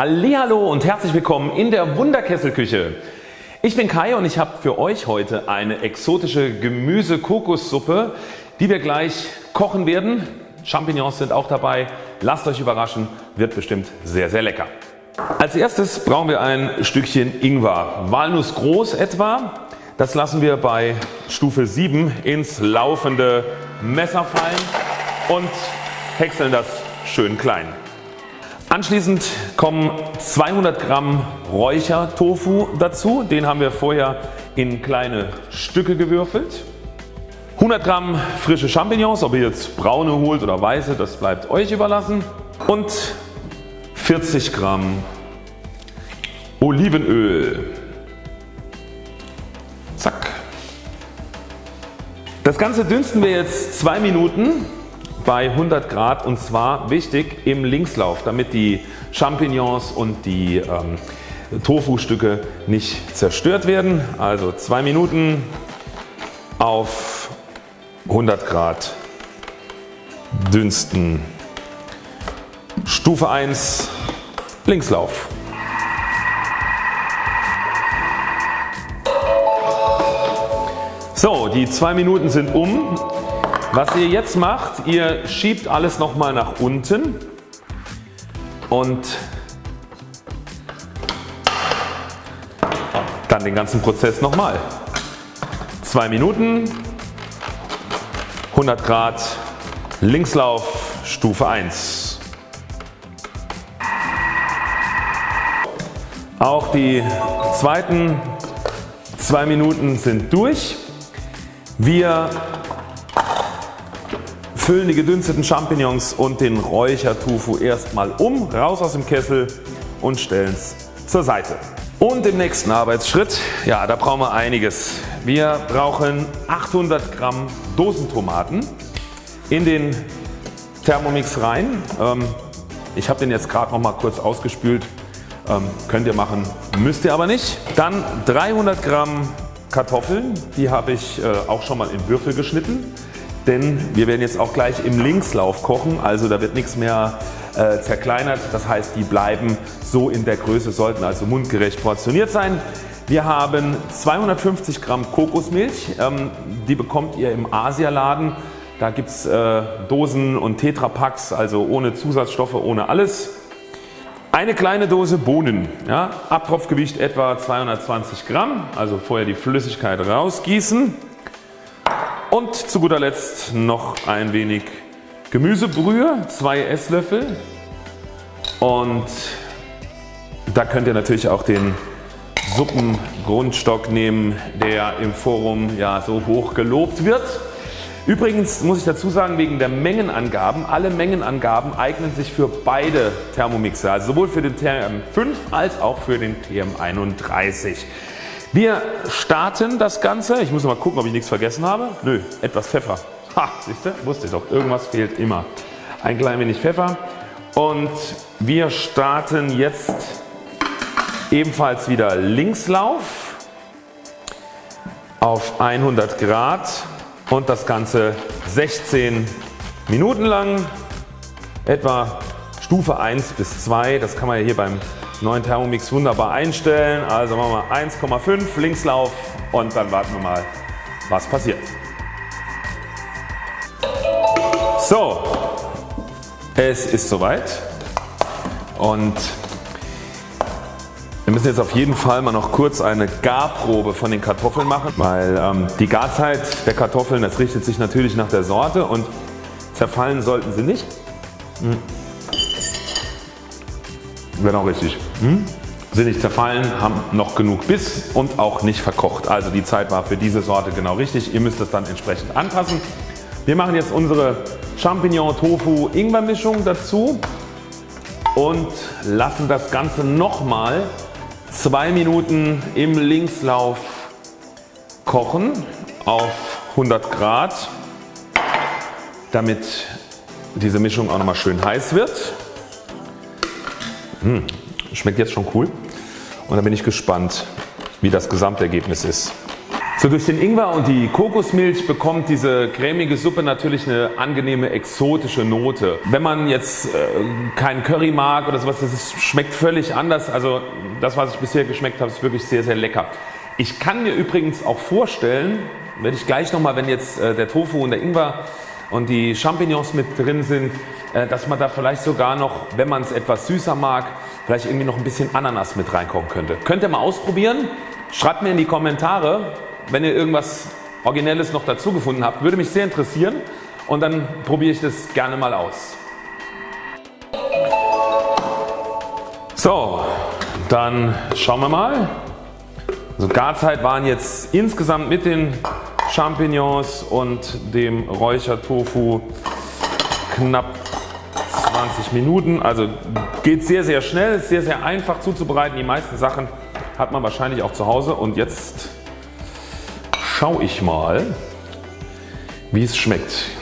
Hallo und herzlich willkommen in der Wunderkesselküche. Ich bin Kai und ich habe für euch heute eine exotische Gemüse-Kokossuppe, die wir gleich kochen werden. Champignons sind auch dabei. Lasst euch überraschen, wird bestimmt sehr sehr lecker. Als erstes brauchen wir ein Stückchen Ingwer, Walnuss groß etwa. Das lassen wir bei Stufe 7 ins laufende Messer fallen und häckseln das schön klein. Anschließend kommen 200 Gramm Räuchertofu dazu. Den haben wir vorher in kleine Stücke gewürfelt. 100 Gramm frische Champignons, ob ihr jetzt braune holt oder weiße, das bleibt euch überlassen. Und 40 Gramm Olivenöl. Zack. Das Ganze dünsten wir jetzt 2 Minuten bei 100 Grad und zwar wichtig im Linkslauf damit die Champignons und die ähm, Tofu Stücke nicht zerstört werden. Also 2 Minuten auf 100 Grad dünsten. Stufe 1 Linkslauf. So die 2 Minuten sind um was ihr jetzt macht, ihr schiebt alles nochmal nach unten und dann den ganzen Prozess nochmal. 2 Minuten, 100 Grad, Linkslauf, Stufe 1. Auch die zweiten 2 Minuten sind durch. Wir füllen die gedünsteten Champignons und den Räuchertofu erstmal um, raus aus dem Kessel und stellen es zur Seite. Und im nächsten Arbeitsschritt, ja da brauchen wir einiges. Wir brauchen 800 Gramm Dosentomaten in den Thermomix rein. Ähm, ich habe den jetzt gerade noch mal kurz ausgespült. Ähm, könnt ihr machen, müsst ihr aber nicht. Dann 300 Gramm Kartoffeln, die habe ich äh, auch schon mal in Würfel geschnitten denn wir werden jetzt auch gleich im Linkslauf kochen, also da wird nichts mehr äh, zerkleinert. Das heißt die bleiben so in der Größe, sollten also mundgerecht portioniert sein. Wir haben 250 Gramm Kokosmilch, ähm, die bekommt ihr im Asialaden. Da gibt es äh, Dosen und Tetrapacks, also ohne Zusatzstoffe, ohne alles. Eine kleine Dose Bohnen, ja, Abtropfgewicht etwa 220 Gramm, also vorher die Flüssigkeit rausgießen. Und zu guter Letzt noch ein wenig Gemüsebrühe, 2 Esslöffel und da könnt ihr natürlich auch den Suppengrundstock nehmen der im Forum ja so hoch gelobt wird. Übrigens muss ich dazu sagen wegen der Mengenangaben, alle Mengenangaben eignen sich für beide Thermomixer, also sowohl für den TM5 als auch für den TM31. Wir starten das Ganze. Ich muss mal gucken ob ich nichts vergessen habe. Nö, etwas Pfeffer. Ha, siehst du, wusste ich doch, irgendwas fehlt immer. Ein klein wenig Pfeffer und wir starten jetzt ebenfalls wieder Linkslauf auf 100 Grad und das Ganze 16 Minuten lang etwa Stufe 1 bis 2. Das kann man ja hier beim neuen Thermomix wunderbar einstellen. Also machen wir 1,5 Linkslauf und dann warten wir mal was passiert. So, es ist soweit und wir müssen jetzt auf jeden Fall mal noch kurz eine Garprobe von den Kartoffeln machen, weil ähm, die Garzeit der Kartoffeln das richtet sich natürlich nach der Sorte und zerfallen sollten sie nicht. Genau richtig. Hm? Sind nicht zerfallen, haben noch genug Biss und auch nicht verkocht. Also die Zeit war für diese Sorte genau richtig. Ihr müsst es dann entsprechend anpassen. Wir machen jetzt unsere Champignon Tofu Ingwer Mischung dazu und lassen das Ganze nochmal zwei Minuten im Linkslauf kochen auf 100 Grad damit diese Mischung auch nochmal schön heiß wird. Mmh, schmeckt jetzt schon cool und da bin ich gespannt wie das Gesamtergebnis ist. So durch den Ingwer und die Kokosmilch bekommt diese cremige Suppe natürlich eine angenehme exotische Note. Wenn man jetzt äh, keinen Curry mag oder sowas, das ist, schmeckt völlig anders. Also das was ich bisher geschmeckt habe ist wirklich sehr sehr lecker. Ich kann mir übrigens auch vorstellen, werde ich gleich nochmal wenn jetzt äh, der Tofu und der Ingwer und die Champignons mit drin sind, äh, dass man da vielleicht sogar noch, wenn man es etwas süßer mag, vielleicht irgendwie noch ein bisschen Ananas mit reinkochen könnte. Könnt ihr mal ausprobieren. Schreibt mir in die Kommentare, wenn ihr irgendwas Originelles noch dazu gefunden habt, würde mich sehr interessieren und dann probiere ich das gerne mal aus. So, dann schauen wir mal. Also Garzeit waren jetzt insgesamt mit den Champignons und dem Räuchertofu knapp 20 Minuten. Also geht sehr sehr schnell, ist sehr sehr einfach zuzubereiten. Die meisten Sachen hat man wahrscheinlich auch zu Hause und jetzt schaue ich mal wie es schmeckt.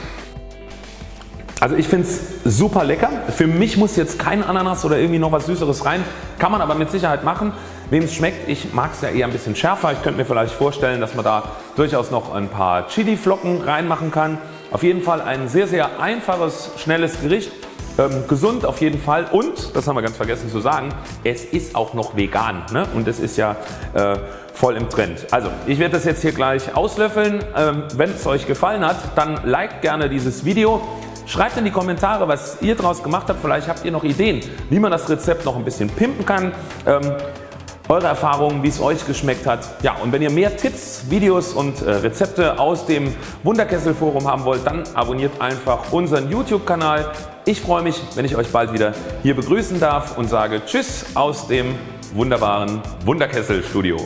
Also ich finde es super lecker. Für mich muss jetzt kein Ananas oder irgendwie noch was Süßeres rein. Kann man aber mit Sicherheit machen. Wem es schmeckt, ich mag es ja eher ein bisschen schärfer. Ich könnte mir vielleicht vorstellen, dass man da durchaus noch ein paar Chili Flocken reinmachen kann. Auf jeden Fall ein sehr sehr einfaches, schnelles Gericht. Ähm, gesund auf jeden Fall und, das haben wir ganz vergessen zu sagen, es ist auch noch vegan ne? und es ist ja äh, voll im Trend. Also ich werde das jetzt hier gleich auslöffeln. Ähm, Wenn es euch gefallen hat, dann liked gerne dieses Video. Schreibt in die Kommentare was ihr daraus gemacht habt. Vielleicht habt ihr noch Ideen wie man das Rezept noch ein bisschen pimpen kann. Ähm, eure Erfahrungen wie es euch geschmeckt hat. Ja und wenn ihr mehr Tipps, Videos und äh, Rezepte aus dem Wunderkessel Forum haben wollt, dann abonniert einfach unseren YouTube Kanal. Ich freue mich wenn ich euch bald wieder hier begrüßen darf und sage Tschüss aus dem wunderbaren Wunderkessel Studio.